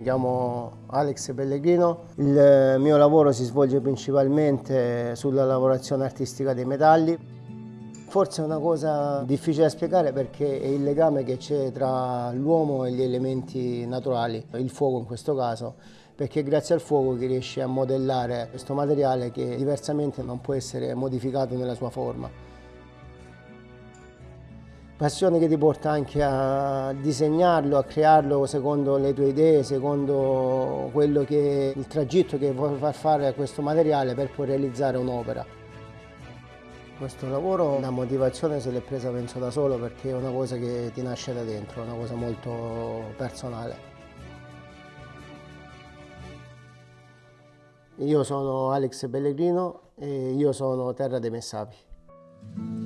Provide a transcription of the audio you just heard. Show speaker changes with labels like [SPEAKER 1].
[SPEAKER 1] Mi chiamo Alex Pellegrino, il mio lavoro si svolge principalmente sulla lavorazione artistica dei metalli. Forse è una cosa difficile da spiegare perché è il legame che c'è tra l'uomo e gli elementi naturali, il fuoco in questo caso, perché grazie al fuoco che riesce a modellare questo materiale che diversamente non può essere modificato nella sua forma passione che ti porta anche a disegnarlo, a crearlo secondo le tue idee, secondo che il tragitto che vuoi far fare a questo materiale per poi realizzare un'opera. Questo lavoro, la motivazione se l'è presa penso da solo perché è una cosa che ti nasce da dentro, è una cosa molto personale. Io sono Alex Pellegrino e io sono Terra dei Messapi.